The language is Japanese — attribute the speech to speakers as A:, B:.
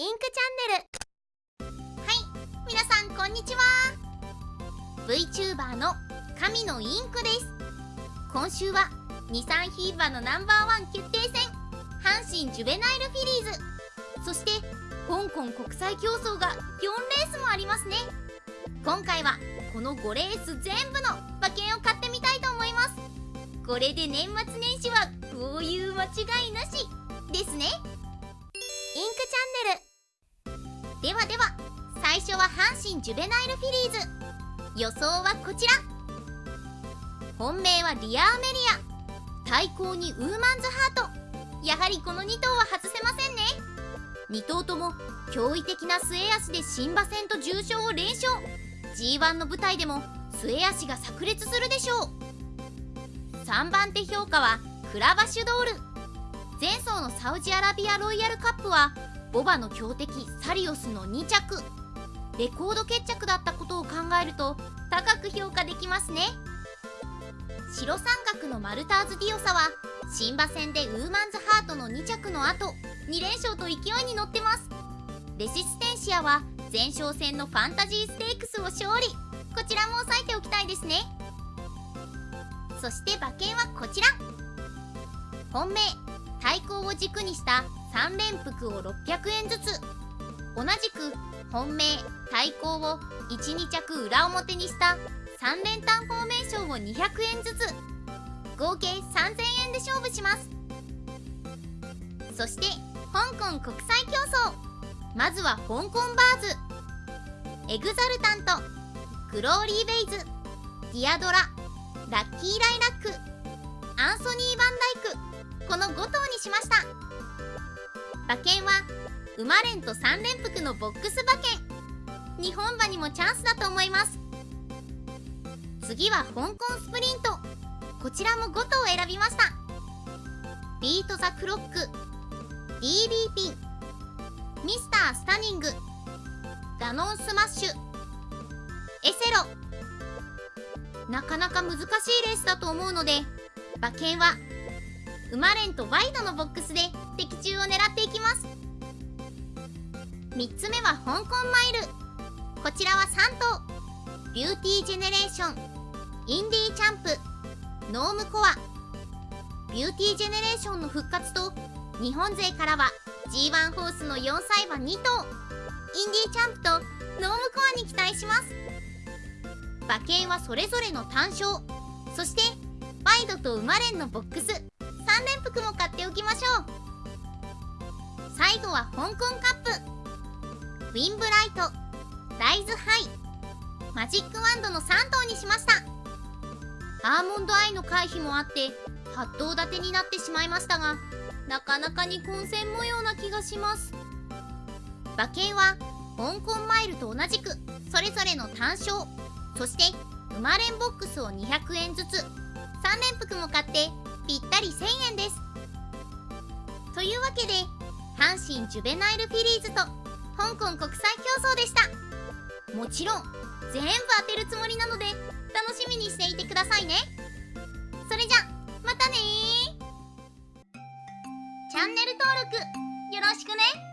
A: インクチャンネル。はい皆さんこんにちは。VTuber の神のインクです。今週は日産ヒーバーのナンバーワン決定戦阪神ジュベナイルフィリーズ。そして香港国際競争が4レースもありますね。今回はこの5レース全部の馬券を買ってみたいと思います。これで年末年始はこういう間違いなしですね。インクチャンネル。ではでは最初は阪神ジュベナイルフィリーズ。予想はこちら。本命はリアーメリア。対抗にウーマンズハート。やはりこの2頭は外せませんね。2頭とも驚異的な末脚で新馬戦と重賞を連勝。G1 の舞台でも末脚が炸裂するでしょう。3番手評価はクラバシュドール。前走のサウジアラビアロイヤルカップはボバの強敵サリオスの2着。レコード決着だったことを考えると高く評価できますね。白三角のマルターズディオサは新馬戦でウーマンズハートの2着の後2連勝と勢いに乗ってます。レシステンシアは前哨戦のファンタジーステークスを勝利。こちらも押さえておきたいですね。そして馬券はこちら。本命対抗を軸にした3連複を600円ずつ。同じく本命対抗を12着裏表にした3連単フォーメーションを200円ずつ。合計3000円で勝負します。そして香港国際競争。まずは香港バーズ。エグザルタントグローリーベイズ。ディアドララッキーライラック。アンソニー・バンダイク。この5頭しました。馬券は馬連と3連複のボックス馬券。日本馬にもチャンスだと思います。次は香港スプリント。こちらも5頭選びました。ビート・ザ・クロック。DB ピン。ミスター・スタニング。ダノンスマッシュ。エセロ。なかなか難しいレースだと思うので馬券は馬連とワイドのボックスで的中を狙っていきます。3つ目は香港マイル。こちらは3頭。ビューティージェネレーション。インディーチャンプ。ノームコア。ビューティージェネレーションの復活と日本勢からは G1 ホースの4歳馬2頭。インディーチャンプとノームコアに期待します。馬券はそれぞれの単勝。そしてワイドと馬連のボックス。3連複も買っておきましょう。最後は香港カップ。ウィンブライト。ライズハイ。マジックワンドの3頭にしました。アーモンドアイの回避もあって8頭立てになってしまいましたがなかなかに混戦模様な気がします。馬券は香港マイルと同じくそれぞれの単勝。そして馬連ボックスを200円ずつ。3連複も買ってぴったり1000円です。というわけで阪神ジュベナイルフィリーズと香港国際競争でした。もちろん全部当てるつもりなので楽しみにしていてくださいね。それじゃまたねチャンネル登録よろしくね。